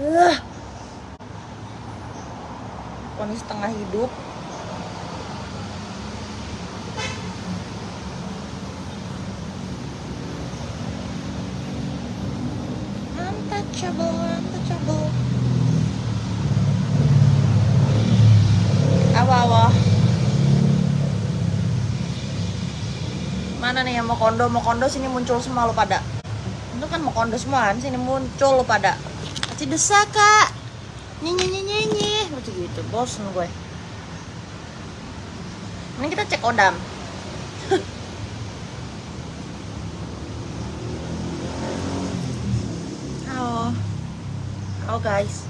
uh. setengah hidup. Mana nih yang mau kondo? Mau kondo sini muncul semua lo pada. Itu kan mau kondo semua kan? Sini muncul lo pada kasih desa kak. Nyenyi nyenyi nyenyi macam gitu bosan gue. Ini kita cek odam. Halo. Halo guys.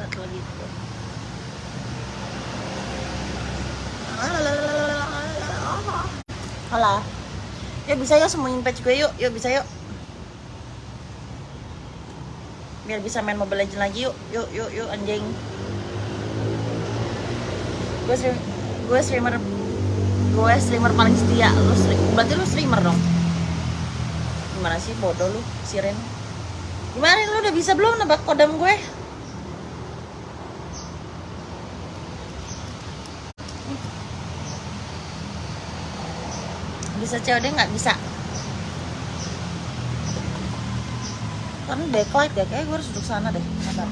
Buat lagi tuh Halo. Yuk bisa yuk semuanya patch gue yuk, yuk bisa yuk. Biar bisa main Mobile Legends lagi yuk, yuk yuk yuk anjing. Gue stream, gue streamer gue streamer paling setia. Lu stream, berarti lu streamer dong? Gimana sih bodoh lu siren? Gimana lu udah bisa belum nebak kodam gue? Bisa COD nggak? Bisa karena backlight ya kayak gue harus duduk sana deh sabar.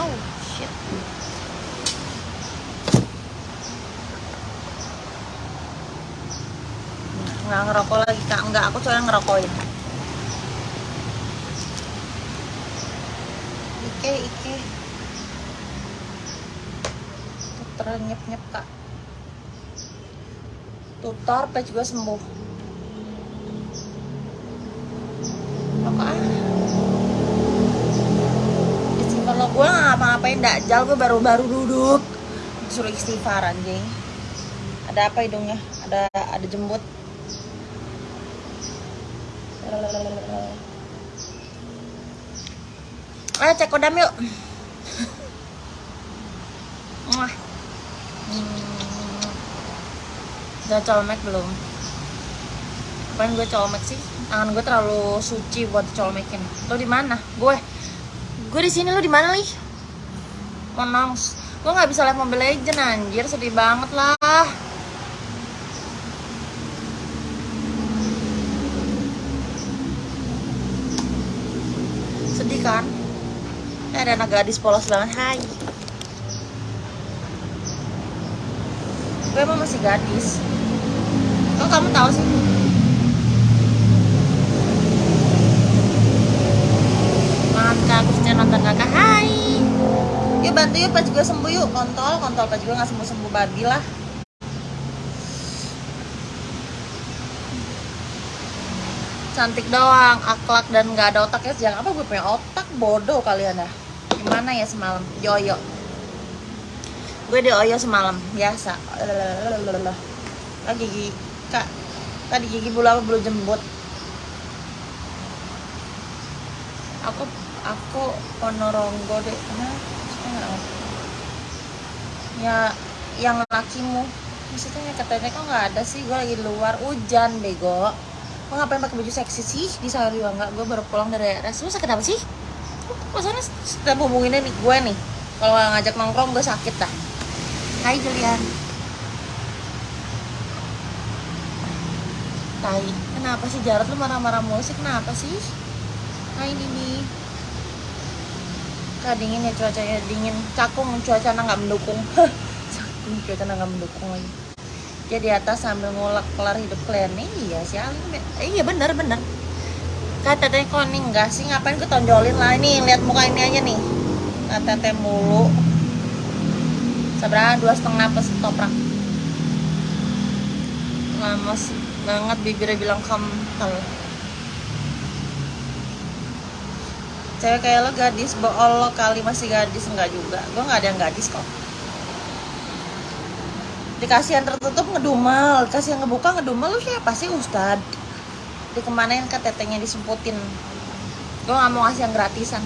Oh shit. Nggak ngerokok lagi kak, nggak aku soalnya ngerokokin. Ike, Ike. Tutor nyep nyep kak. Tutor page gue sembuh. Rokok ah kalau gue nggak ngapa-ngapain dakjal gue baru-baru duduk. Suruh istighfar anjing. Ada apa hidungnya? Ada ada jembut. Ayo cek kodam yuk. Mwah. Hmm. Udah colmek belum? Apaan gue colmek sih? Tangan gue terlalu suci buat colmekin lo di mana? Gue. Gue di sini lu di mana nih monongs gue nggak bisa live mobile legend anjir. Sedih banget lah. Sedih kan? Eh, ada anak gadis polos banget. Hai gue emang masih gadis. Kok kamu tahu sih? Banget kak khususnya nonton kakak. Hai. Yuk bantu yuk pas gue sembuh yuk. Kontol kontol pas gue nggak sembuh sembuh babi lah. Cantik doang akhlak dan nggak ada otak ya. Jangan apa gue punya otak? Bodoh kalian ya. Gimana ya semalam? Yoyo gue di oyo semalam biasa. Lagi gigi kak. Tadi gigi bulu apa? Bulu jembut. Aku aku Ponorogo deh nah ya yang lakimu. Maksudnya katanya kok nggak ada sih? Gue lagi di luar. Hujan bego. Gue ngapain pakai baju seksi sih? Di sehari nggak. Gue baru pulang dari RS lu sakit apa sih? Maksudnya setiap hubunginnya nih gue nih. Kalau ngajak nongkrong gue sakit dah Hai Julian. Tai kenapa sih Jarot lu marah-marah musik kenapa sih? Hai Dini Kak dingin ya cuacanya dingin. Cakung cuaca nggak mendukung. Cakung cuaca nggak mendukung lagi. Dia di atas sambil ngulak kelar hidup kalian. Iya sih eh, Iya bener bener. Kak teteh kok nih enggak sih? Ngapain gue tonjolin lah? Ini lihat muka ini aja nih. Kak teteh mulu Seberapa? Dua setengah pas toprak. Lama sih banget bibirnya bilang kental. Cewek kayak lo gadis bool lo kali masih gadis enggak juga. Gue nggak ada yang gadis kok. Dikasih yang tertutup ngedumel. Dikasih yang ngebuka ngedumel. Lu siapa sih ustad? Dikemanain ke tetenya disemputin. Gue nggak mau ngasih yang gratisan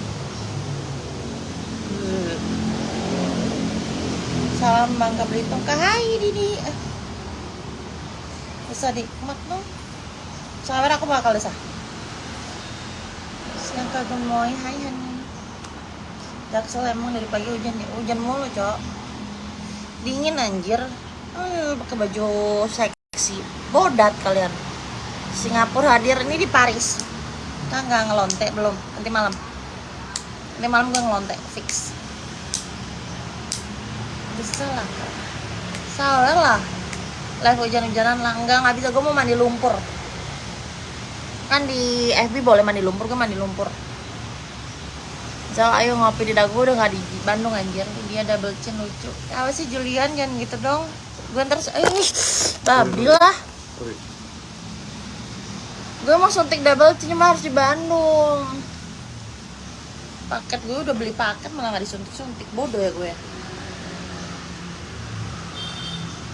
salam bangka belitung. Ke hai didi bisa nikmat dong sawer aku bakal desa siang kagak mau hai hani. Jaksel emang dari pagi hujan ya. Hujan mulu cok. Dingin anjir. Hmm, pakai baju seksi. Bodat kalian. Singapura hadir. Ini di Paris. Kan nggak ngelonte belum. Nanti malam. Nanti malam gue ngelonte fix bisa lah salah lah. Live hujan-hujanan lah. Enggak nggak bisa. Gue mau mandi lumpur. Kan di FB boleh mandi lumpur gue mandi lumpur. Zal ayo ngopi di dagu udah nggak di Bandung anjir. Dia double chin lucu. Ya, apa sih Julian jangan gitu dong. Gue ntar eh babi lah. gue mau suntik double chin cuma harus di Bandung. Paket gue udah beli paket malah nggak disuntik suntik bodoh ya gue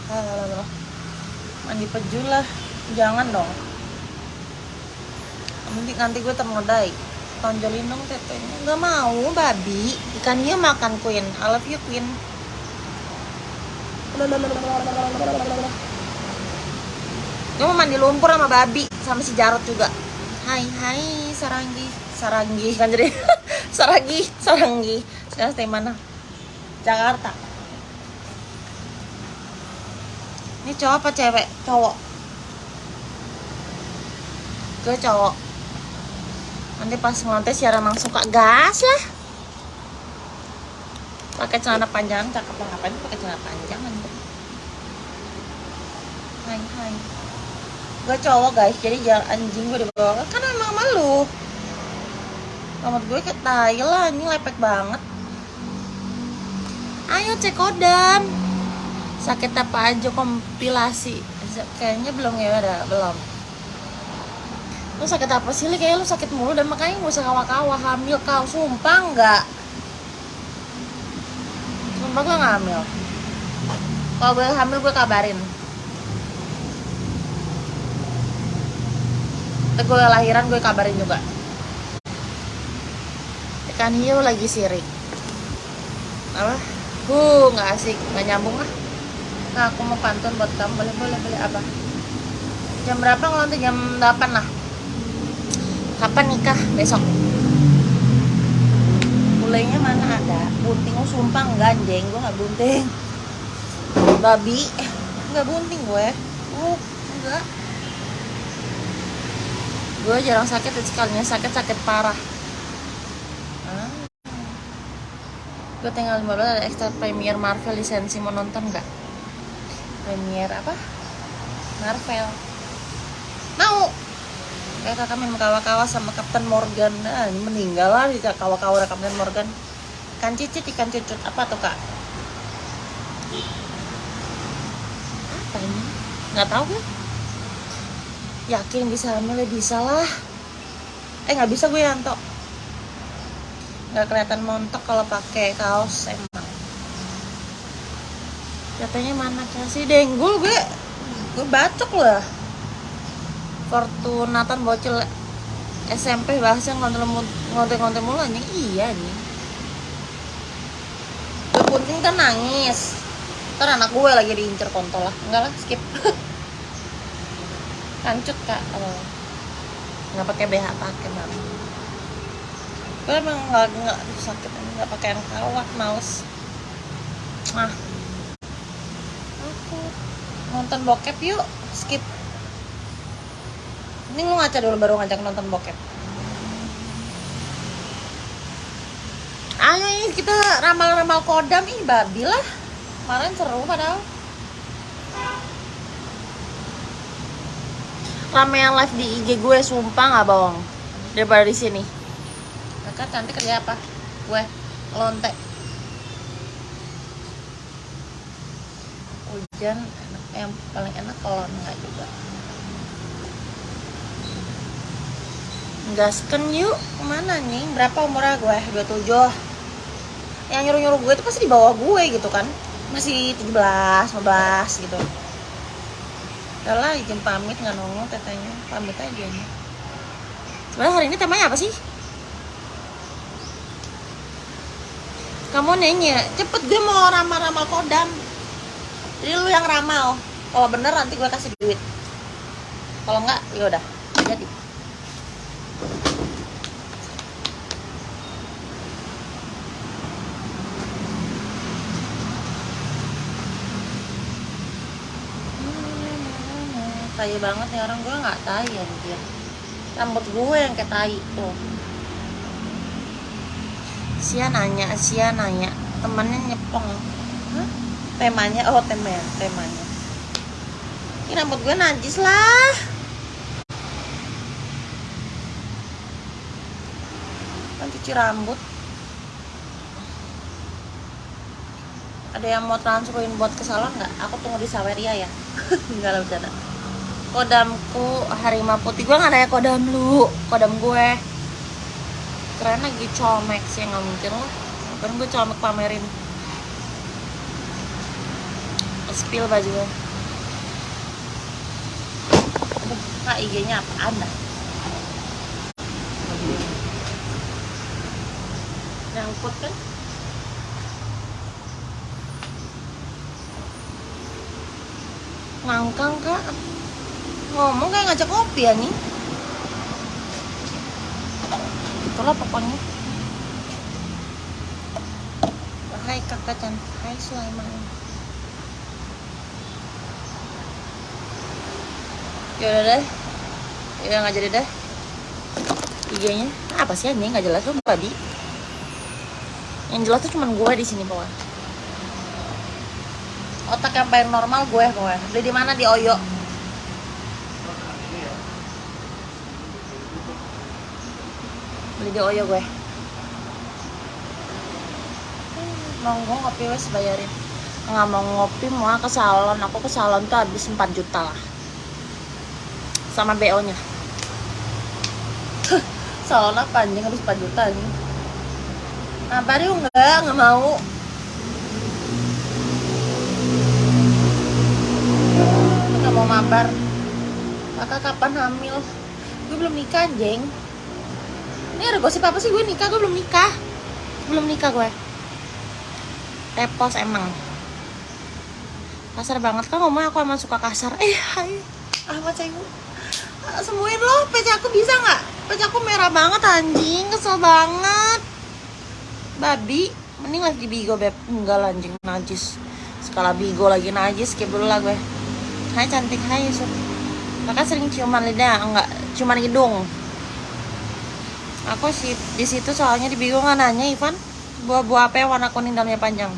Alah, mandi peju lah jangan dong nanti nanti gue ternodai tonjolin dong tetenya nggak mau babi ikan dia makan queen I love you queen gue mau mandi lumpur sama babi sama si Jarot juga hai hai saranggi saranggi kan jadi saranggi saranggi sekarang stay mana Jakarta ini cowok apa cewek? Cowok. Gue cowok. Nanti pas ngelantai siaran langsung kak gas lah. Pakai celana panjang cakep lah. Ngapain pakai celana panjang anjir hai hai. Gue cowok guys. Jadi jalan anjing gue dibawa kan emang malu rambut gue kayak tai lah. Ini lepek banget. Ayo cek kodam sakit apa aja kompilasi. Kayaknya belum ya ada belum. Lu sakit apa sih li? Kayak lu sakit mulu dan makanya gak usah kawa-kawa hamil kau. Sumpah enggak sumpah gue gak hamil. Kalau gue hamil gue kabarin. Ntar gue lahiran gue kabarin juga. Ikan hiu lagi sirik. Apa? Huh nggak asik. Nggak nyambung lah nah aku mau pantun buat kamu. Boleh boleh boleh. Apa? Jam berapa? Ngelontek jam 8 lah. Kapan nikah? Besok. Mulainya mana ada? Bunting oh sumpah enggak anjing. Gue nggak bunting. Babi. Nggak bunting gue uh enggak. Gue jarang sakit sekalinya sakit sakit parah. Ah. gue tinggal 15 ada extra premier Marvel lisensi mau nonton nggak premier apa? Marvel. Mau. Kayak kakak main kawa-kawa sama Kapten Morgan. Nah, ini meninggal lah di kawa-kawa Kapten Morgan. Ikan cicit ikan cucut apa tuh kak? Apa ini? Nggak tahu gue yakin bisa hamil bisa lah. Eh nggak bisa gue Yanto nggak kelihatan montok kalau pakai kaos emang katanya mana kasih denggul gue gue bacok lah. Fortunatan bocil SMP bahasnya ngonten-ngonten mulu anjing. Iya nih gue punting kan nangis. Ntar anak gue lagi diincer kontol lah. Enggak lah skip. Kancut kak. Oh. nggak pakai BH pakai bang gue emang nggak nggak sakit nggak pakai yang kawat nah. aku nonton bokep yuk skip. Ini lu ngaca dulu baru ngajak nonton bokep. Ayo ini kita ramal-ramal kodam. Ih babi lah. Kemarin seru padahal. Rame yang live di IG gue sumpah nggak bohong. Daripada di sini. Kakak cantik kerja apa? Gue lontek hujan yang paling enak kalau enggak juga. Gasken yuk ke mana nih? Berapa umurnya gue? 27 yang nyuruh-nyuruh gue itu pasti di bawah gue gitu kan. Masih 17, 15 gitu. Udah lah izin pamit nggak nongol tetenya. Pamit aja nih. Sebenarnya hari ini temanya apa sih? Kamu nanya. Cepet gue mau ramal-ramal kodam jadi lu yang ramal. Kalau bener nanti gue kasih duit. Kalau enggak ya udah jadi. Tai banget nih orang gue nggak tai anjir. Rambut gue yang kayak tai tuh. Sia nanya, Sia nanya. Temannya nyepong. Hah? Temanya oh temanya temanya. Ini rambut gue najis lah. Kan cuci rambut. Ada yang mau transferin buat ke salon nggak? Aku tunggu di Saweria ya. Nggak lah bercanda. Kodamku harimau putih. Gue nggak nanya kodam lu kodam gue. Keren lagi colmek sih nggak mungkin lah. Kan gue colmek pamerin spill baju gue buka IG-nya apa anda nyangkut kan? Ngangkang kak. Ngomong kayak ngajak kopi ya nih itulah pokoknya. Hai kakak cantik hai Sulaiman yaudah deh. Ya nggak jadi deh. IG-nya apa sih ini nggak jelas tuh babi yang jelas tuh cuman gue di sini pokoknya. Otak yang paling normal gue pokoknya. Beli di mana? Di Oyo. Beli di Oyo gue mau ngopi wes bayarin. Nggak mau ngopi mau ke salon aku ke salon tuh habis 4 juta lah sama BO nya salon apa anjing habis 4 juta nih nah baru enggak nggak mau. Nggak mau mabar. Kakak kapan hamil? Gue belum nikah anjing. Ini ada gosip apa sih? Gue nikah gue belum nikah. Belum nikah gue. Repos emang. Kasar banget. Kan ngomong aku emang suka kasar. Eh hai. Ahmad Cenggu Ah, sembuhin lo pece aku bisa nggak? Aku merah banget anjing kesel banget. Babi mending lagi di bigo beb. Enggak lah, anjing najis. Skala bigo lagi najis skip dulu lah gue. Hai cantik. Hai Yusuf. Kakak sering ciuman lidah? Enggak ciuman hidung. Aku sih di situ soalnya di bigo nggak nanya Ivan. Buah-buah apa yang warna kuning dalamnya panjang?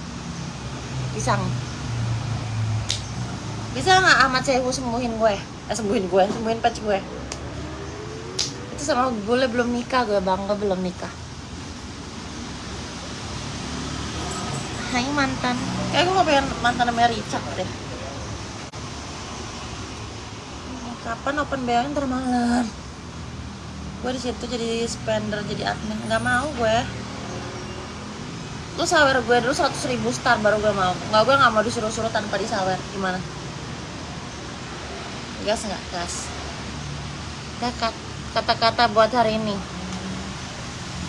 Pisang. Bisa nggak Ahmad Sehu sembuhin gue eh, sembuhin gue sembuhin patch gue. Itu sama gue belum nikah gue bangga belum nikah. Hai mantan. Kayak gue gak pengen mantan namanya Richard deh. Kapan open BO ntar malam? Gue di situ jadi spender jadi admin. Nggak mau gue. Lu sawer gue dulu 100 ribu star baru gue mau. Nggak gue nggak mau disuruh-suruh tanpa disawer. Gimana gas nggak? Gas. Kata-kata buat hari ini.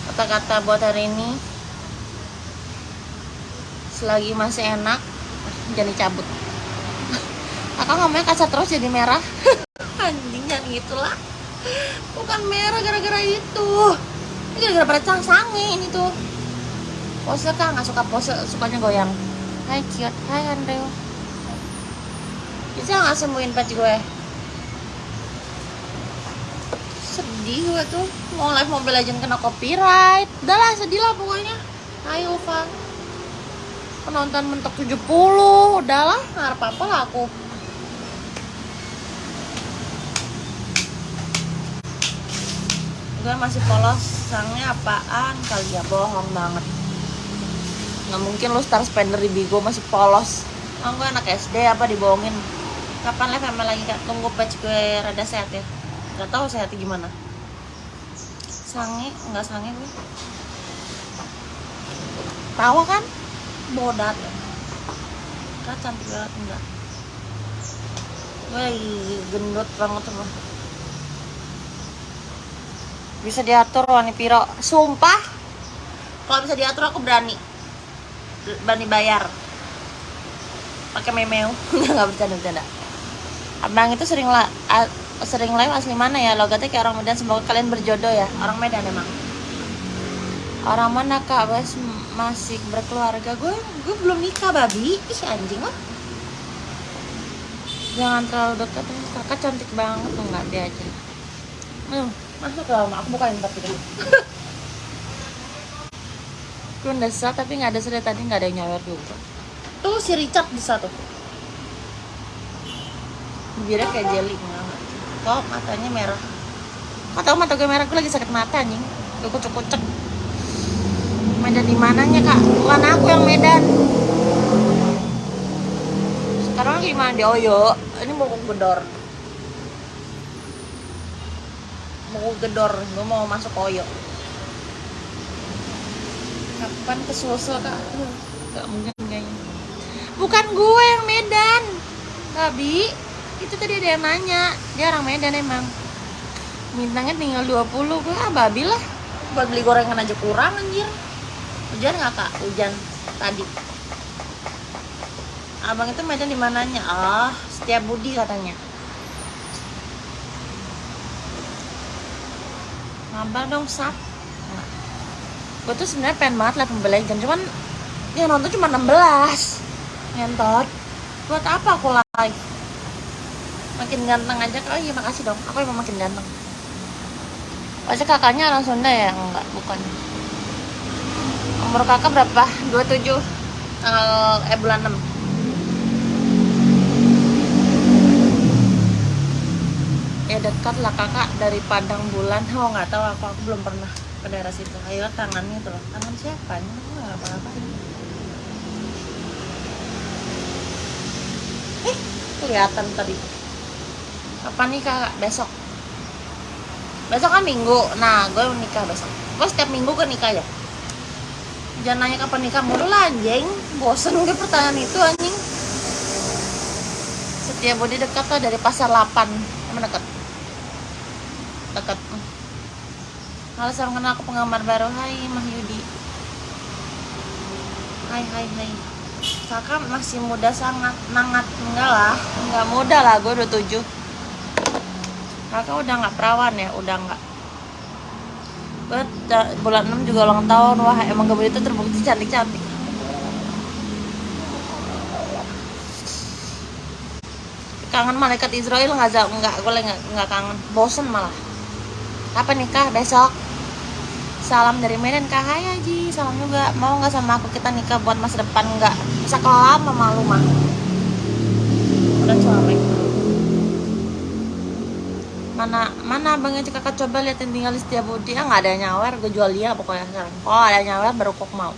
Kata-kata buat hari ini. Selagi masih enak jangan dicabut kakak ngomongnya kaca terus jadi merah. Anjing gitulah. Bukan merah gara-gara itu. Ini gara-gara pada cang sange ini tuh. Pose kak. Nggak suka pose sukanya goyang. Hai cute. Hai Andrew. Bisa nggak sembuhin patch gue sedih gue tuh. Mau live Mobile Legend kena copyright. Udah lah sedih lah pokoknya. Ayo Van. Penonton mentok 70 udahlah ngarep apa lah aku. Gue masih polos. Sangnya apaan? Kali ya bohong banget. Nggak mungkin lu star spender di Bigo masih polos. Emang gue anak SD apa dibohongin? Kapan live sama lagi kak? Tunggu patch gue rada sehat ya nggak tahu sehatnya gimana. Sange nggak sange gue. Tawa kan? Bodat. Kan cantik banget enggak. Gue lagi gendut banget sama bisa diatur wani piro. Sumpah kalau bisa diatur aku berani. Berani bayar. Pakai nggak nggak bercanda bercanda. Abang itu sering lah sering live asli mana ya logatnya kayak orang Medan semoga kalian berjodoh ya. Orang Medan emang. Orang mana kak? Wes masih berkeluarga. Gue gue belum nikah babi. Ih anjing lah jangan terlalu dekat kakak cantik banget enggak dia aja. Hmm, masuk dalam. Aku bukain tapi gue desa tapi nggak ada dari tadi nggak ada yang nyawer juga. Tuh si Richard bisa tuh. Bibirnya kayak jelly kok matanya merah. Kok tau mata gue merah gue lagi sakit mata anjing. Gue kucek-kucek Medan di mananya kak? Bukan aku yang Medan. Sekarang lagi mana di Oyo ini mau Gedor. Mau Gedor. Gue mau masuk Oyo kapan ke Sulsel kak? Aduh, gak mungkin kayaknya. Bukan gue yang Medan. Babi itu tadi ada yang nanya. Dia orang Medan emang. Bintangnya tinggal 20 gue ah babi lah. Buat beli gorengan aja kurang anjir. Hujan nggak kak? Hujan tadi. Abang itu Medan di mananya? Ah setiap budi katanya. Ngabar dong sap nah. gue tuh sebenarnya pengen banget lah pembeli jam cuman yang nonton cuma 16 ngentot. Buat apa aku live makin ganteng aja oh iya makasih dong. Aku emang makin ganteng. Pasti kakaknya orang Sunda ya? Enggak bukan. Umur kakak berapa? 27 tanggal eh bulan 6 ya dekat lah kakak dari Padang Bulan. Oh nggak tahu. Aku aku belum pernah ke daerah situ. Ayo tangannya tuh loh. Tangan siapa ini nggak apa-apa eh kelihatan tadi kapan nih kak? Besok. Besok kan minggu. Nah gue nikah besok. Gue setiap minggu gue nikah ya? Jangan nanya kapan nikah mulu lah anjing. Bosen gue pertanyaan itu anjing. Setiap bodi dekat tuh dari pasar 8 emang dekat. Dekat. Halo salam kenal aku penggemar baru. Hai Mah Yudi. Hai hai hai. Kakak masih muda sangat nangat. Enggak lah enggak muda lah gue 27 kakak udah nggak perawan ya? Udah nggak. Bulan 6 juga ulang tahun. Wah emang gak itu terbukti cantik cantik kangen malaikat Israel nggak nggak gue nggak kangen. Bosen malah. Apa nikah? Besok. Salam dari Medan kak. Hai Haji. Salam juga. Mau nggak sama aku kita nikah buat masa depan? Nggak. Bisa kelam malu mah udah suami mana mana abangnya kakak coba liatin tinggal di setiap budi ah nggak ada nyawer gue jual dia pokoknya sekarang. Oh ada nyawer baru kok mau.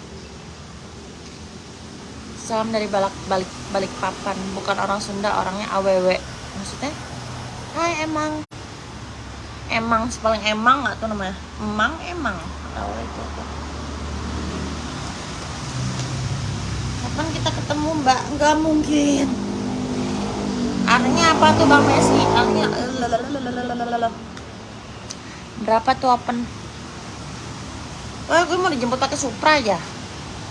Salam dari balik balik balik papan. Bukan orang Sunda orangnya aww maksudnya? Hai emang. Emang paling emang nggak tuh namanya. Emang emang. Tahu itu kapan kita ketemu mbak? Nggak mungkin artinya apa tuh bang Messi artinya berapa tuh open Oh, gue mau dijemput pakai Supra aja.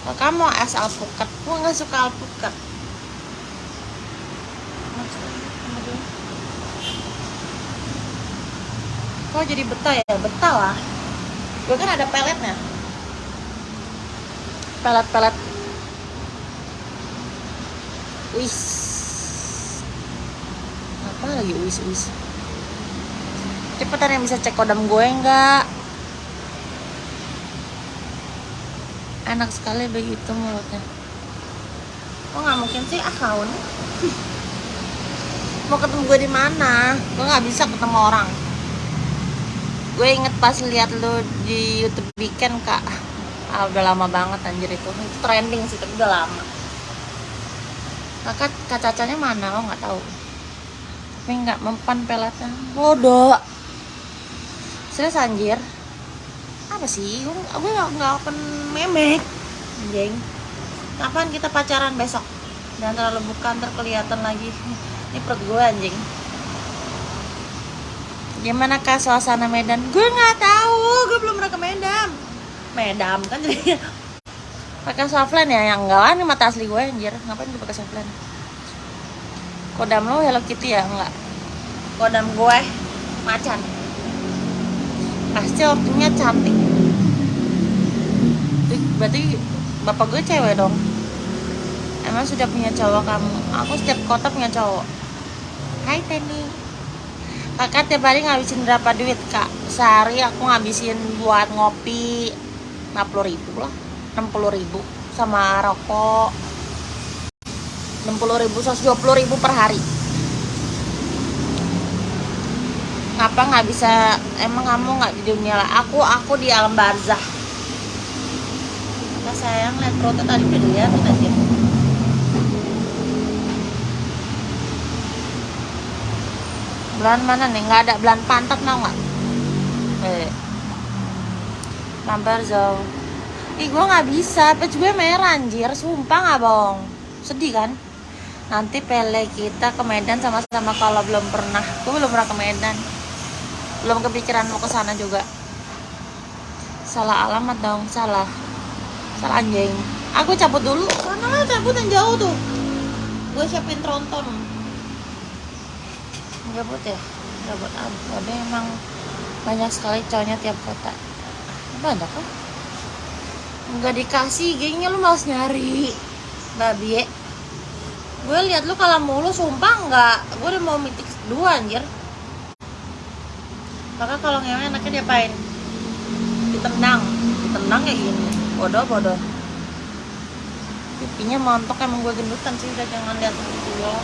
Kalau kamu es alpukat, gue nggak suka alpukat. Kok jadi betah ya? Betah lah. Gue kan ada peletnya. Pelet-pelet. Wis. Lagi wis wis? Cepetan yang bisa cek kodam gue enggak? Enak sekali begitu mulutnya. Kok nggak mungkin sih akun? Mau ketemu gue di mana? Gue nggak bisa ketemu orang gue inget pas lihat lu di YouTube weekend kak ah, udah lama banget anjir itu itu trending sih tapi udah lama kakak kacacanya mana lo nggak tahu tapi nggak mempan peletnya bodoh. Serius anjir. Apa sih? Gue nggak open memek. Anjing. Kapan kita pacaran besok? Dan terlalu bukan terkelihatan lagi. Ini perut gue anjing. Gimana kak suasana Medan? Gue nggak tahu, gue belum pernah ke Medan. Medan kan jadi pakai softline ya? Yang enggak lah ini mata asli gue anjir. Ngapain gue pakai softline kodam lo Hello Kitty ya? Enggak. Kodam gue macan. Pasti ortunya cantik. Berarti bapak gue cewek dong? Emang sudah punya cowok kamu? Aku setiap kota punya cowok. Hai Teni. Kakak tiap hari ngabisin berapa duit kak? Sehari aku ngabisin buat ngopi 50 ribu lah. 60 ribu sama rokok 60 ribu 120 ribu per hari. Ngapa nggak bisa emang kamu nggak di dunia lah. Aku aku di alam barzah. Kak sayang lihat perutnya tadi udah dilihat aja. Bulan mana nih? Nggak ada bulan pantat mau nggak? Eh lambar jauh ih gue nggak bisa. Page gue merah anjir. Sumpah nggak bohong. Sedih kan nanti pele kita ke Medan sama-sama kalau belum pernah. Gue belum pernah ke Medan. Belum kepikiran mau ke sana juga. Salah alamat dong salah. Salah anjing. Aku cabut dulu. Karena cabut yang jauh tuh. Gue siapin tronton. Gabut ya? Gabut apa? Ada emang banyak sekali cowoknya tiap kota. Banyak kan nggak dikasih gengnya lu malas nyari. Babi ya gue lihat lu kalau mulu sumpah nggak. Gue udah mau mitik dua anjir. Maka kalau ngewe enaknya diapain? Ditendang. Ditendang kayak gini bodoh bodoh. Pipinya montok emang gue gendutan sih udah jangan lihat gue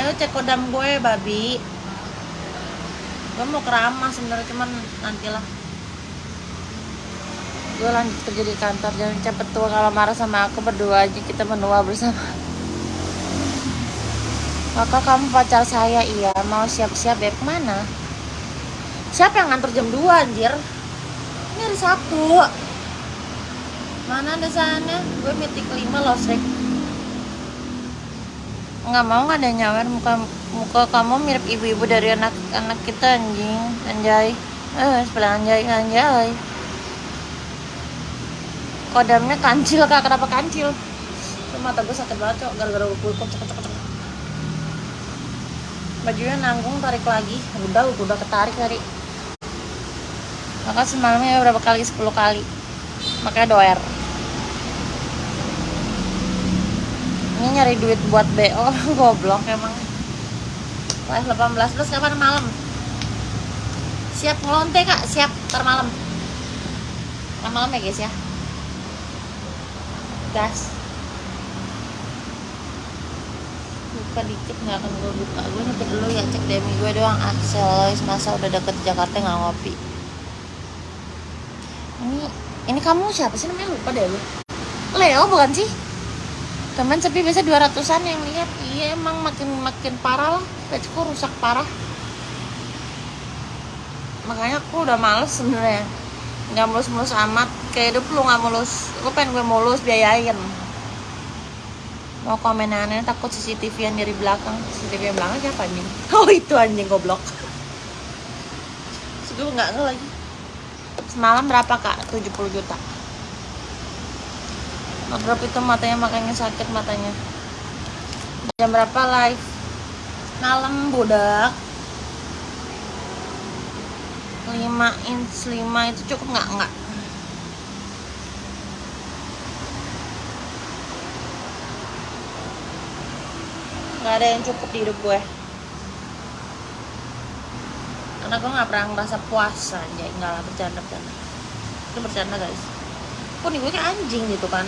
ayo cek kodam gue babi. Gue mau keramah sebenarnya cuman nantilah gue lanjut kerja di kantor jangan cepet tua kalau marah sama aku berdua aja kita menua bersama. Kakak kamu pacar saya iya. Mau siap-siap beb mana siapa yang ngantor jam 2 anjir? Ini hari Sabtu. Mana ada sana? Gue meeting kelima loh Srek nggak mau nggak ada nyawer. Muka muka kamu mirip ibu-ibu dari anak anak kita anjing. Anjay. Eh sebelah anjay anjay kodamnya kancil kak. Kenapa kancil? Tuh, mata gue sakit banget cok. Gara-gara gue kocok kocok kocok bajunya nanggung tarik lagi. Udah udah ketarik tadi. Maka semalamnya berapa kali? 10 kali. Makanya doer. Ini nyari duit buat BO goblok emang. Live 18 plus kapan malam? Siap ngelonte kak. Siap ntar malam. Malam ya guys ya gas. Buka dikit nggak akan gue buka. Gue nyetir dulu ya cek demi gue doang Axel. Masa udah deket Jakarta nggak ngopi? Ini ini kamu siapa sih? Namanya lupa deh lu Leo bukan sih? Teman sepi biasa 200an yang lihat. Iya emang makin makin parah lah. Pageku rusak parah. Makanya aku udah males sebenarnya. Nggak mulus-mulus amat kayak hidup lu nggak mulus lu pengen gue mulus biayain. Mau komen aneh takut CCTV yang dari belakang. CCTV yang belakang siapa anjing? Oh itu anjing goblok. Sudah nggak nge lagi semalam berapa kak? 70 juta. Ngegrab itu matanya makanya sakit matanya. Jam berapa live? Malam budak. 5 inch 5 itu cukup nggak? Nggak nggak ada yang cukup di hidup gue. Karena gue nggak pernah ngerasa puasa aja nggak lah bercanda bercanda itu bercanda guys. Nih gue kayak anjing gitu kan.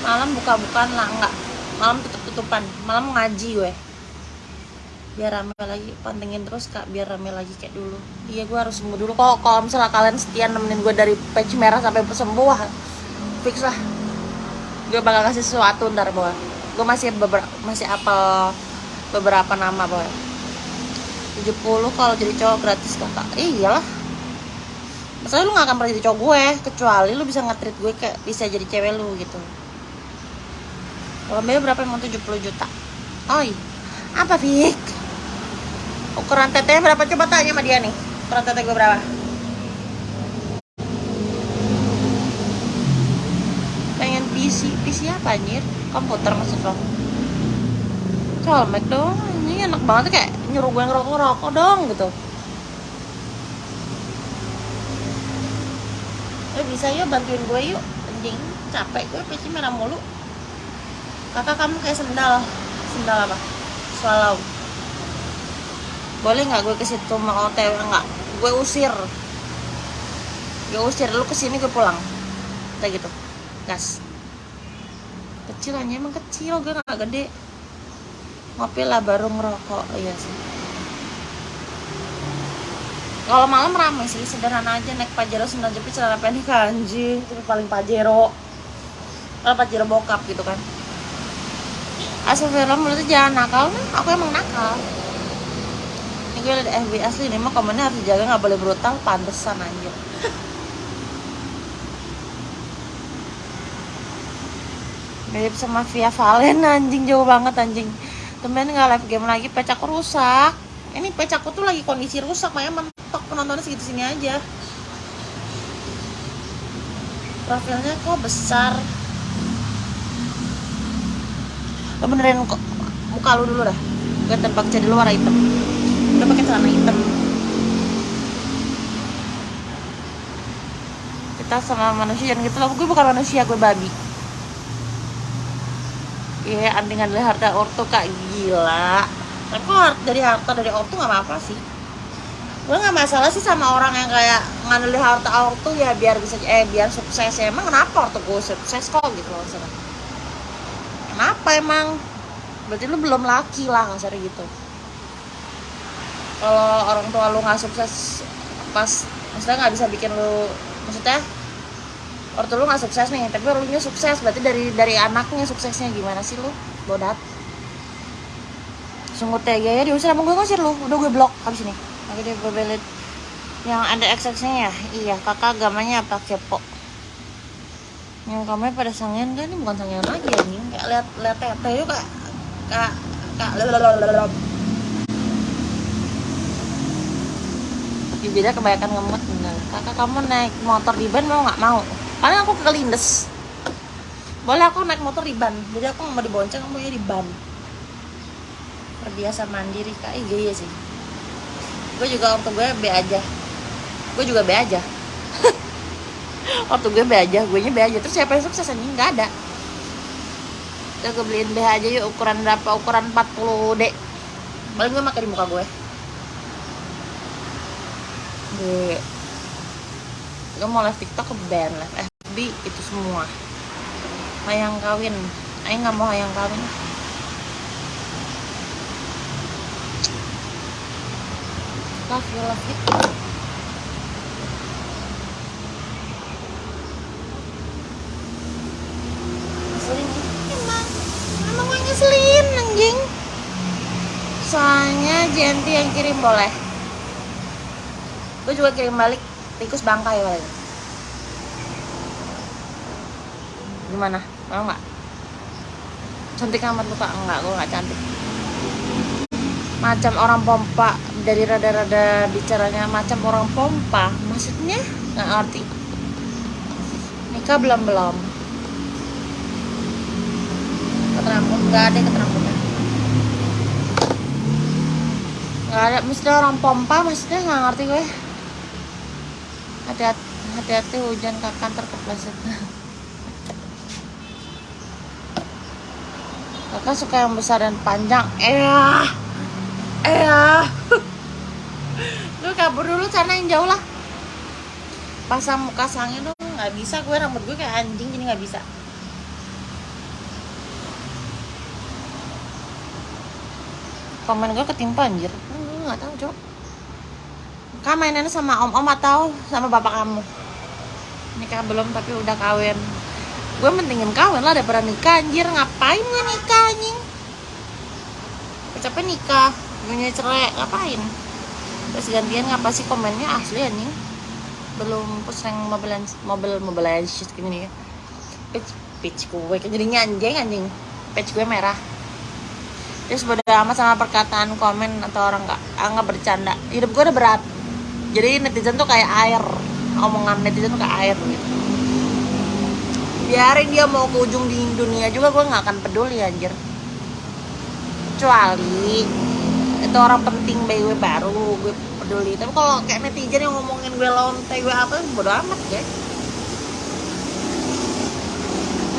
Malam buka-bukaan lah enggak malam tutup-tutupan. Malam ngaji gue. Biar rame lagi. Pantengin terus kak biar rame lagi kayak dulu. Iya gue harus sembuh dulu. Kok kalau misalnya kalian setia nemenin gue dari patch merah sampai sembuh fix lah. Gue bakal kasih sesuatu ntar boy gue masih beberapa masih apel beberapa nama boy. 70 kalau jadi cowok gratis kakak iyalah. Masalahnya lu gak akan pernah jadi cowok gue Kecuali lu bisa nge-treat gue kayak bisa jadi cewek lu gitu. Kalau berapa emang 70 juta? Oi. Apa Fik? Ukuran tetenya berapa? Coba tanya sama dia nih. Ukuran tete gue berapa? Pengen Apa anjir. Komputer maksud lo? Colmek dong. Ini enak banget kayak nyuruh gue ngerokok ngerokok dong gitu. Eh bisa yuk bantuin gue yuk. Anjing capek gue PC merah mulu. Kakak kamu kayak sendal. Sendal apa? Swallow. Boleh nggak gue ke situ mau otw nggak. Gue usir. Gue usir lu ke sini gue pulang. Kayak gitu. Gas kecil aja emang kecil gue nggak gede. Ngopi lah baru ngerokok iya sih. Kalau malam ramai sih sederhana aja naik pajero sendal jepit celana pendek anjing itu paling pajero. Kalau pajero bokap gitu kan. Asal film mulutnya jangan nakal nih aku emang nakal. Ini gue liat FB asli ini mah komennya harus dijaga nggak boleh brutal pantesan anjir mirip sama Via Valen anjing jauh banget anjing. Temen nggak live game lagi pecakku rusak. Ini pecakku tuh lagi kondisi rusak makanya mentok penontonnya segitu sini aja. Profilnya kok besar? Lo benerin kok muka lu dulu dah gue tebak jadi lu warna hitam. Udah pakai celana hitam. Kita sama manusia jangan gitu loh. Gue bukan manusia gue babi Iya, yeah, antingan dari harta ortu kak gila. Tapi kok dari harta dari ortu nggak apa-apa sih. Gue nggak masalah sih sama orang yang kayak ngandelin harta ortu ya biar bisa eh biar sukses ya. Emang kenapa ortu gue sukses kok gitu loh sana. Kenapa emang? Berarti lu belum laki lah kasar gitu. Kalau orang tua lu nggak sukses pas maksudnya nggak bisa bikin lu maksudnya ortu lu nggak sukses nih tapi lu nya sukses. Berarti dari dari anaknya suksesnya gimana sih lu? Bodat. Sungguh tega ya diusir sama gue ngusir lu. Udah gue blok habis ini. Oke dia bebelit yang ada XX-nya ya? Iya kakak agamanya apa? Kepo. Yang kamu pada sangen kan? Ini bukan sangen lagi ya nih kayak lihat lihat tete yuk kak kak kak lalalala beda kebanyakan ngemut kakak kamu naik motor di ban mau nggak mau karena aku kelindes boleh aku naik motor di ban. Jadi aku mau dibonceng aku mau di ban. Terbiasa mandiri kak. Iya, iya sih. Gue juga waktu gue B aja. Gue juga B aja. Waktu gue B aja. Gue nya B aja. Terus siapa yang sukses anjing? Nggak ada. Udah gue beliin B aja yuk. Ukuran berapa? Ukuran 40 D. Paling gue makan di muka gue gue gue mau live tiktok ke band live FB itu semua. Hayang kawin. Ayo nggak mau hayang kawin. Love you love you. Ngeselin emang. Emang gue ngeselin soalnya Jenti yang kirim boleh. Gue juga kirim balik tikus bangkai paling gimana? Mau nggak? Cantik amat lupa enggak gue nggak cantik. Macam orang pompa dari rada-rada bicaranya macam orang pompa. Maksudnya? Nggak ngerti. Nikah belum belum keterambut nggak ada keterambutnya nggak ada. Misalnya orang pompa maksudnya nggak ngerti gue. Hati-hati hati-hati hujan kakan terkepleset kakak suka yang besar dan panjang. Eh eh lu kabur dulu sana yang jauh lah. Pasang muka sangnya dong. Nggak bisa gue rambut gue kayak anjing jadi nggak bisa. Komen gue ketimpa anjir. Nggak tahu cok. Kamu mainannya sama om om atau sama bapak kamu? Nikah belum tapi udah kawin gue mendingin kawin lah daripada nikah anjir. Ngapain gue nikah anjing? Capek nikah punya cerai ngapain? Terus gantian ngapa sih komennya? Asli anjing. Belum pusing mobil mobil mobil shit gini ya pitch pitch gue jadinya anjing anjing. Pitch gue merah. Terus bodo amat sama perkataan komen atau orang nggak nggak bercanda. Hidup gue udah berat. Jadi netizen tuh kayak air. Omongan netizen tuh kayak air gitu biarin dia mau ke ujung di dunia juga gue nggak akan peduli anjir. Kecuali itu orang penting bagi gue baru gue peduli. Tapi kalau kayak netizen yang ngomongin gue lonte gue apa bodo amat ya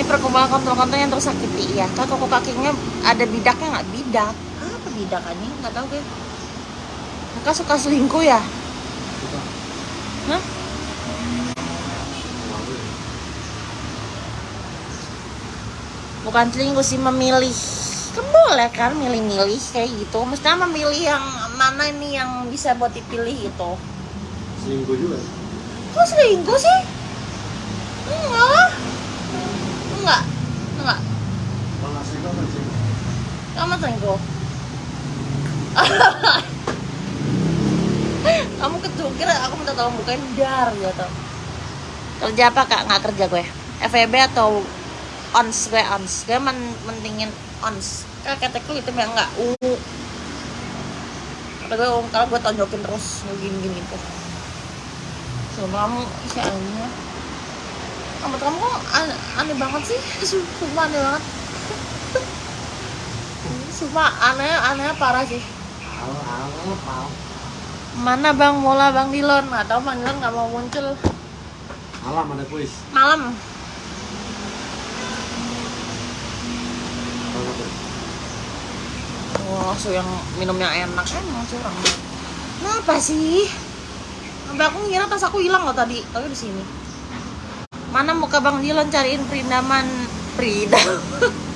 ini perkumpulan kontrol-kontrol yang tersakiti ya kan kok kakinya ada bidaknya nggak? Bidak. Apa bidak ini nggak tahu gue kakak suka selingkuh ya? Hah? Bukan selingkuh sih memilih. Kan boleh kan milih-milih kayak gitu. Mestinya memilih yang mana ini yang bisa buat dipilih gitu. Selingkuh juga kok selingkuh sih? Enggak. Lah enggak. Enggak. Kalau nggak selingkuh kan selingkuh. Kamu selingkuh? Kamu ketukir aku minta tolong bukain dar gitu kerja apa kak? Nggak kerja gue. FEB atau ons gue ons gue men mentingin ons kayak ketekku itu yang nggak u kalau gue kalau gue tonjokin terus gini gini tuh coba kamu kayaknya rambut kamu kok aneh, aneh banget sih? Sumpah aneh banget. Sumpah aneh aneh parah sih. Mana bang mola bang Dilon tahu bang Dilon nggak mau muncul. Malam ada kuis. malam Wah, so yang minumnya enak emang curang. Kenapa sih? Sampai aku ngira tas aku hilang loh tadi, tapi di sini. Mana muka Bang Dilon cariin perindaman Prida.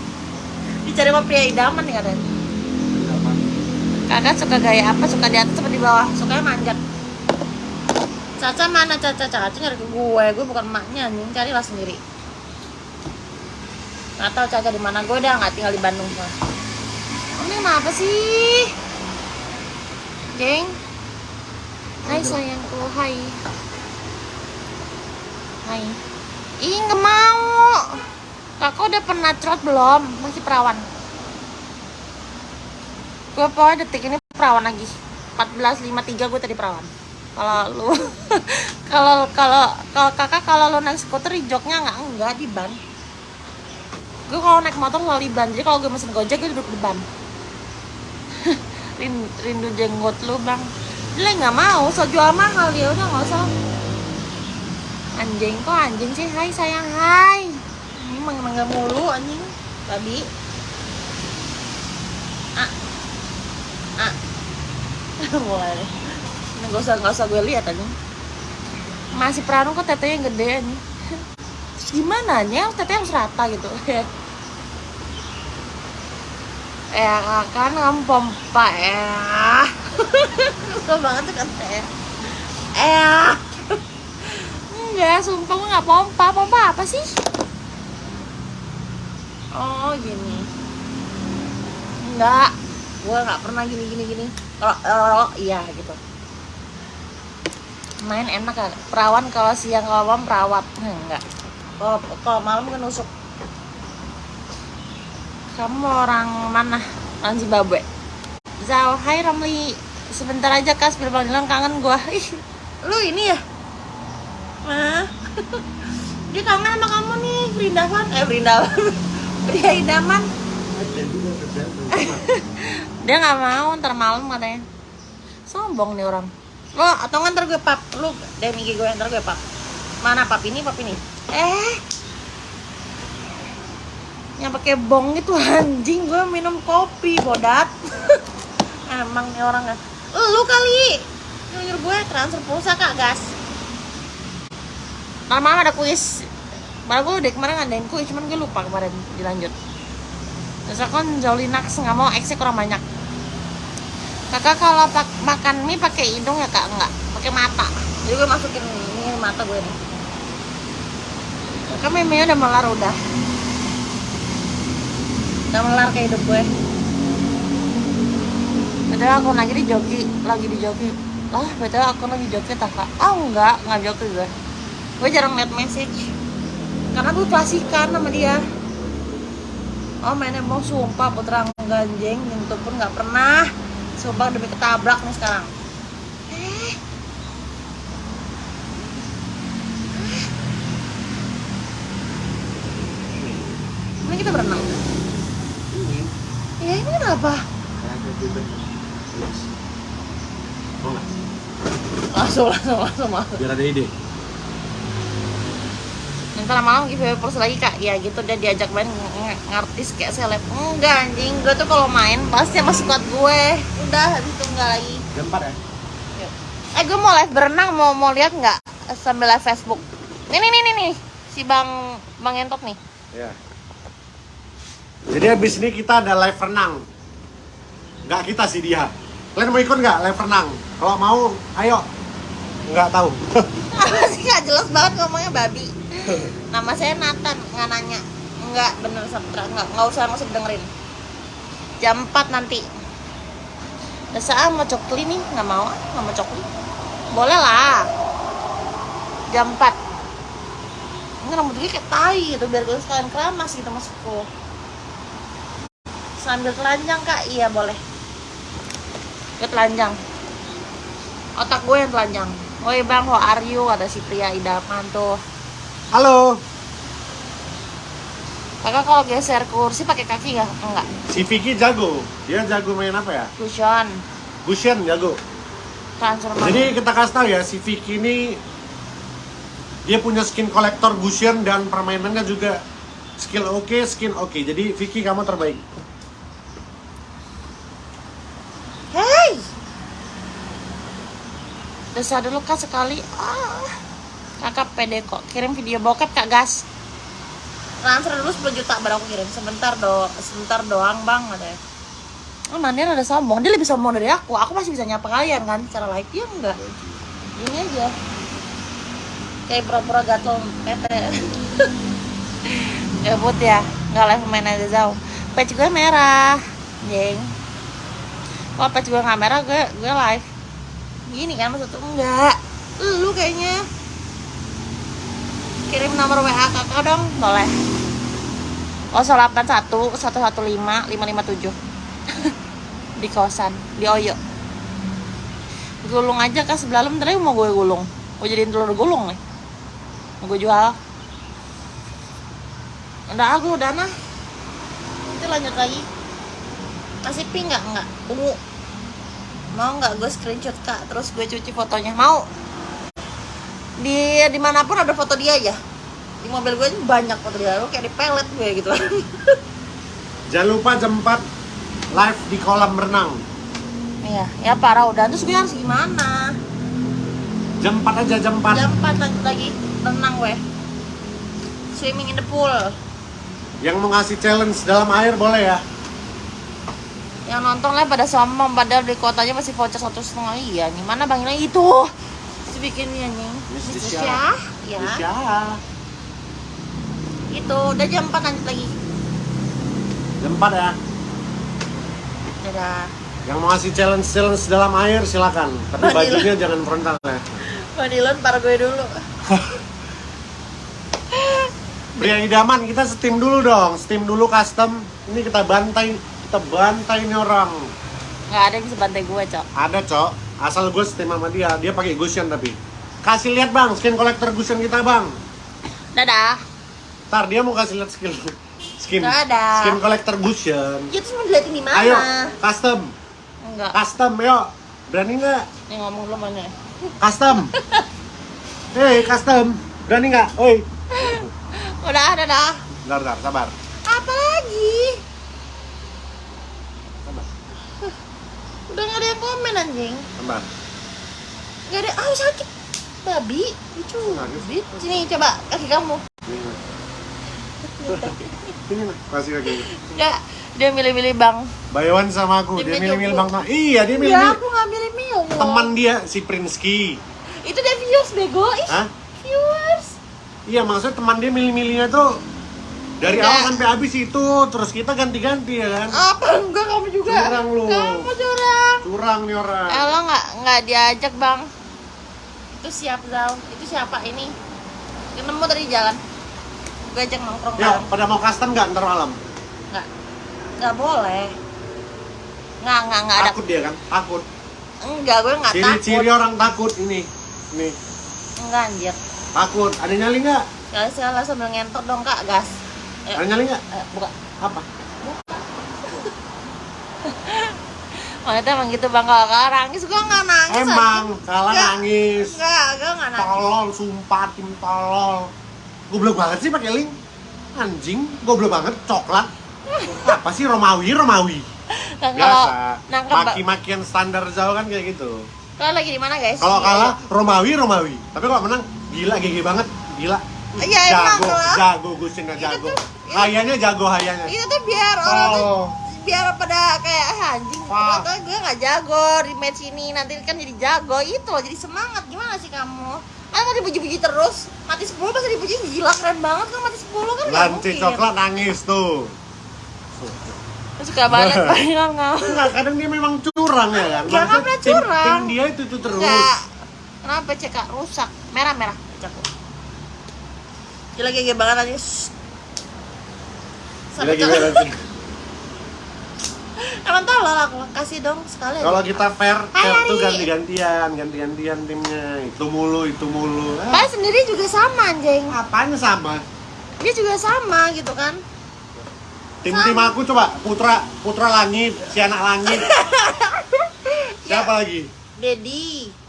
Dicari sama pria idaman nih katanya. Kakak suka gaya apa? Suka di atas apa di bawah? Sukanya manjat. Caca mana Caca? Caca nyari ke gue, gue bukan emaknya anjing, carilah sendiri. Gak tau Caca di mana, gue udah nggak tinggal di Bandung soalnya. Ini kenapa sih? Geng? Hai sayangku, hai. Hai. Ih nggak mau. Kakak udah pernah trot belum? Masih perawan? Gue pokoknya detik ini perawan lagi. 14.53 gue tadi perawan. Kalau lu kalau kalau kalau kakak kalau lu naik skuter di joknya nggak enggak di ban. Gue kalau naik motor selalu di ban. Jadi kalau gue mesen gojek gue duduk di ban rindu, jenggot lu bang. Dia nggak mau so jual mahal. Dia udah nggak usah. Anjing kok anjing sih? Hai sayang. Hai. Ini mangga mulu anjing. Babi. Ah ah mulai deh ini gak usah gak usah gue lihat anjing. Masih perawan kok tetenya gede anjing. Gimana nya tetenya harus rata gitu ya kan kamu pompa ya Suka banget tuh kan teh eh. Enggak sumpah gue nggak pompa. Pompa apa sih? Oh gini. Enggak. Gue nggak pernah gini gini gini. Kalau kalau iya gitu. Main enak kan? Perawan kalau siang kalau malam perawat. Nah, enggak. Kalau kalau malam kan nusuk kamu orang mana? Orang Zimbabwe. Zao Hai Ramli. Sebentar aja kas. Biar Bang Dilan kangen gua. Ih lu ini ya? Nah, dia kangen sama kamu nih Brindawan eh Brindawan pria idaman. Dia nggak mau ntar malam katanya. Sombong nih orang. Lo atau ntar gue pap? Lu DM IG gue ntar gue pap. Mana pap ini pap ini? Eh yang pakai bong itu anjing gue minum kopi bodat emang nih orangnya. Lu kali nyuruh gue transfer pulsa kak gas. Ntar malam ada kuis. Padahal gue udah kemarin ngadain kuis, cuman gue lupa kemarin dilanjut. Terus aku kan Zolinax nggak mau X kurang banyak. Kakak kalau pak makan mie pakai hidung ya kak? Enggak, pakai mata. Jadi gue masukin ini mata gue nih Kakak mie udah melar udah Udah melar kayak hidup gue. Betul aku lagi di joki, lagi di joki. Oh betul aku lagi joki tak kak? Oh enggak, enggak joki gue. Gue jarang liat message. Karena gue klasikan sama dia. Oh mainnya mau sumpah putra ganjeng nyentuh pun nggak pernah. Sumpah demi ketabrak nih sekarang. Eh ya ini kenapa? Langsung langsung langsung langsung biar ada ide. Nanti lama-lama giveaway purse lagi kak. Ya gitu dia diajak main ngartis kayak seleb. Enggak anjing. Gue tuh kalau main pasti sama squad gue. Udah habis itu enggak lagi. Lempar ya? Yuk. eh gue mau live berenang. Mau mau lihat nggak sambil live Facebook. Nih nih nih nih, nih. si bang bang entot nih. Ya jadi habis ini kita ada live renang. Nggak kita sih dia. Kalian mau ikut nggak live renang? Kalau mau, ayo. Nggak tahu. apa sih? Nggak jelas banget ngomongnya babi. Nama saya Nathan nggak nanya. Nggak bener Sabtra nggak nggak usah usah dengerin jam 4 nanti. Desa mau cokli nih. Nggak mau ah, nggak mau cokli. Boleh lah. Jam 4 ini rambut gue kayak tai gitu biar gue sekalian keramas gitu maksudku sambil telanjang kak iya boleh gue telanjang otak gue yang telanjang Woi bang, how are you? Kata si pria idaman tuh Halo. Kakak kalau geser kursi pakai kaki nggak? Enggak Si Vicky jago. Dia jago main apa ya? Cushion Gushen jago. Transfer Jadi kita kasih tahu ya, si Vicky ini dia punya skin kolektor Gushen dan permainannya juga skill oke, skin oke. Jadi Vicky kamu terbaik. Desa dulu kak sekali. Ah. Kakak pede kok. Kirim video bokep kak gas. Transfer dulu 10 juta baru aku kirim. Sebentar do sebentar doang bang ada Oh Mandir ada sombong. Dia lebih sombong dari aku. Aku masih bisa nyapa kalian kan? Secara live dia enggak? Gini aja. Kayak pura-pura gatel tete Gabut ya. Nggak live main aja jauh Page gue merah. Jeng. Kalau page gue nggak merah gue, gue live Gini kan maksudnya Enggak. Lu kayaknya Kirim nomor WA kakak dong Boleh. 081 115 557 Di kosan Di Oyo. Gulung aja kak sebelah lu? Mau gue gulung. Gue jadiin telur gulung nih. Mau gue jual. Udah aku udah nah Nanti lanjut lagi. Kasih pink nggak? Nggak. Ungu Mau nggak gue screenshot kak? Terus gue cuci fotonya. Mau? Di di mana pun ada foto dia ya di mobil gue banyak foto dia. Lo kayak di pelet gue gitu. Jangan lupa jam 4 live di kolam renang. iya ya parah udah. Terus gue harus gimana? Jam 4 aja jam 4. jam 4 lanjut lagi renang gue. Swimming in the pool. Yang mau ngasih challenge dalam air boleh ya. Yang nonton lah pada sombong padahal di kotanya masih voucher satu setengah. Iya gimana bang ini itu. Si bikinnya nih Miss ya? Bisa. itu. Udah jam 4 lanjut lagi. Jam 4 ya. dadah. Yang mau ngasih challenge challenge dalam air silakan. Tapi bajunya jangan frontal ya. Madilon par gue dulu. Pria idaman kita steam dulu dong. Steam dulu custom. Ini kita bantai, kita bantai ini orang. nggak ada yang bisa bantai gue cok Ada cok. Asal gue steam sama dia. Dia pakai Gushen tapi. Kasih lihat bang, skin kolektor Gushen kita bang. dadah Ntar dia mau kasih lihat skin Nggak ada. skin kolektor Gushen. ya terus mau diliatin di mana Ayo, custom, enggak custom, yuk. Berani nggak? Nih ngomong dulu mana? Custom. Hei, custom. Berani nggak? Oi. Udah. Bentar, bentar, sabar. Apa lagi? Udah gak ada yang komen anjing. sabar. Gak ada. Ah sakit. Babi, lucu. Sini coba kaki kamu. Ini. Kasih lagi. Enggak. Dia milih-milih bang. Bayawan sama aku, Dia milih-milih milih bang. Iya, dia Ya milih-milih. aku nggak milih milih. Teman dia si Prinski. Itu dia viewers bego. Ih, Hah? viewers. Iya, maksudnya teman dia milih-milihnya tuh dari awal sampai habis itu, terus kita ganti-ganti ya kan? Apa enggak kamu juga? Curang lu. Kamu curang. Curang nih orang. Eh lo nggak nggak diajak bang? Itu siap Zal. Itu siapa ini? Ketemu tadi di jalan. Gue ajak nongkrong Ya, pada mau custom nggak ntar malam? Nggak, nggak boleh. Nggak nggak nggak ada. Takut dia kan? Takut. Enggak, gue nggak takut. Ciri-ciri orang takut ini. Nih, Enggak anjir. takut. Ada nyali nggak? Sekali sekali sambil ngentot dong kak gas. Eh, Ada nyali nggak? eh, buka. Apa? Wanita emang gitu bang kalau kalah nangis gue nggak nangis. Emang anjing. kalah nangis. Nggak, gue nggak nangis. Tolol, sumpah tim tolol. Goblok banget sih pakai link. Anjing, goblok banget coklat. Apa sih Romawi, Romawi? Biasa. Maki-makian standar jauh kan kayak gitu. kalau lagi di mana guys? Kalau kalah Romawi, Romawi. Tapi kalau menang gila GG banget, gila. Iya, emang jago, lah. jago Gusin jago. tuh- Hayanya jago hayanya. Itu tuh biar orang tuh Oh. biar pada kayak ah, anjing ternyata gue nggak jago di match ini nanti kan jadi jago itu loh jadi semangat gimana sih kamu kan mau dipuji-puji terus mati 10 pasti dipuji gila keren banget kan mati 10 kan nggak Lanci mungkin coklat nangis tuh. suka banget banget nggak kadang dia memang curang ya kan. Nggak pernah tim- curang. Tim dia itu itu terus. Enggak. Kenapa CK rusak? Merah merah caku. Gila gege banget aja. Gila gila. Lanci. Emang tolol aku kasih dong sekali. Kalau kita fair, fair tuh ganti-gantian, ganti-gantian timnya. Itu mulu, itu mulu. Ah, sendiri juga sama anjing. apanya sama? Dia juga sama gitu kan. Tim-tim aku coba Putra, Putra Langit, si anak langit. Siapa lagi? Dedi.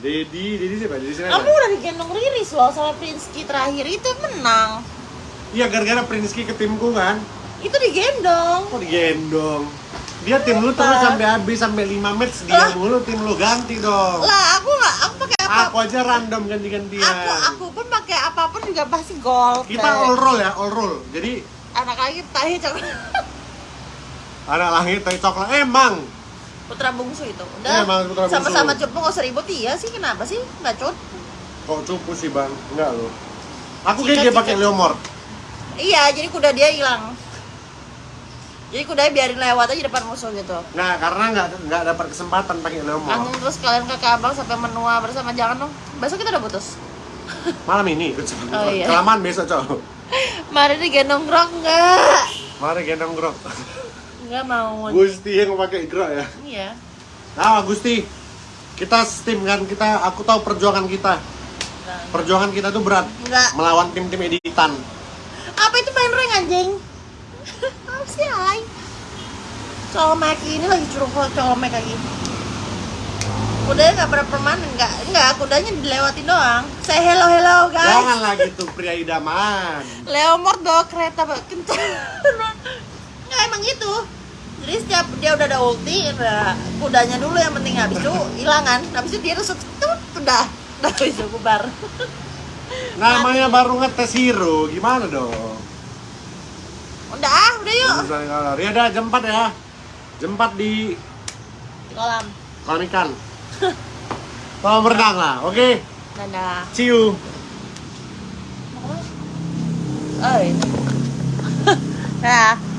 Dedi, Dedi siapa? Dedi siapa? Kamu udah digendong Riris loh sama Prinski terakhir itu menang. Iya, gara-gara Prinski ke timku kan. Itu digendong. Kok digendong? Dia tim lu terus sampai habis sampai 5 match dia Lah. mulu tim lu ganti dong. Lah aku nggak aku pakai apa? Aku aja random ganti-gantian. Aku aku pun pakai apa pun juga pasti gol. Kita all roll ya, all roll. Jadi anak lagi tahi coklat. anak langit tai coklat emang. Putra bungsu itu. Iya, Udah. bungsu. Sama-sama cupu nggak usah ribut iya sih kenapa sih? Nggak cut. Kok cupu sih bang? Enggak loh. Aku kayak dia pakai Leomord. Iya, jadi kuda dia hilang. Jadi kudanya biarin lewat aja depan musuh gitu. Nah, karena nggak nggak dapat kesempatan pakai Leomord. Langsung terus kalian ke abang sampai menua bersama jangan dong. Besok kita udah putus. Malam ini. Oh, iya. Kelamaan besok cowok. Mari digendong grok enggak? Mari gendong grok. Enggak mau. Gusti yang pakai grok ya. Iya. Nah, Gusti. Kita tim kan kita. Aku tahu perjuangan kita. Perjuangan kita tuh berat. Enggak. Melawan tim-tim editan. Apa itu main rank anjing? Apa sih alay? Colmek ini lagi curug colmek lagi. Kudanya nggak pernah permanen, nggak, nggak, kudanya dilewatin doang. Say hello hello guys. Jangan lagi tuh pria idaman. Leomord bawa kereta Pak. kencang. Nggak emang gitu. Jadi setiap dia udah ada ulti, udah kudanya dulu yang penting habis itu hilang kan. Habis itu dia terus tut, udah, udah bisa bubar. Namanya baru ngetes hero, gimana dong? Udah ah, udah yuk. Misalnya kalau ya udah jam 4 ya. Jam 4 di kolam. kolam ikan. Kolam berenang lah, oke? Dadah. See you. Oh, ini. nah,